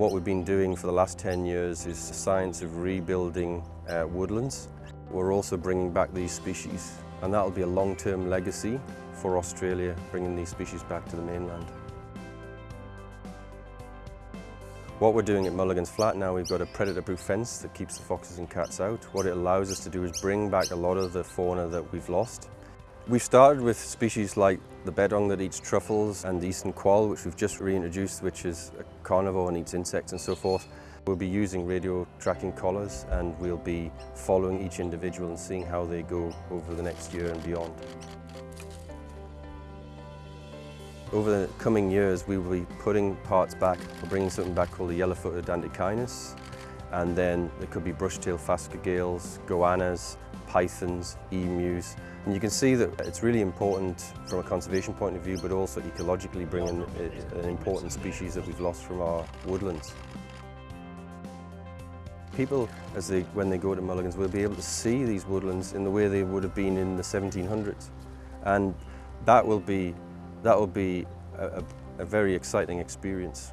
What we've been doing for the last 10 years is the science of rebuilding uh, woodlands. We're also bringing back these species and that'll be a long-term legacy for Australia, bringing these species back to the mainland. What we're doing at Mulligan's Flat now, we've got a predator-proof fence that keeps the foxes and cats out. What it allows us to do is bring back a lot of the fauna that we've lost. We've started with species like the bettong that eats truffles and the eastern quoll, which we've just reintroduced, which is a carnivore and eats insects and so forth. We'll be using radio tracking collars and we'll be following each individual and seeing how they go over the next year and beyond. Over the coming years, we will be putting parts back. We're bringing something back called the yellow-footed antechinus, and then there could be brush-tailed phascogales, goannas, pythons, emus. And you can see that it's really important from a conservation point of view, but also ecologically bringing an important species that we've lost from our woodlands. People, as they, when they go to Mulligan's, will be able to see these woodlands in the way they would have been in the 1700s. And that will be, that will be a, a, a very exciting experience.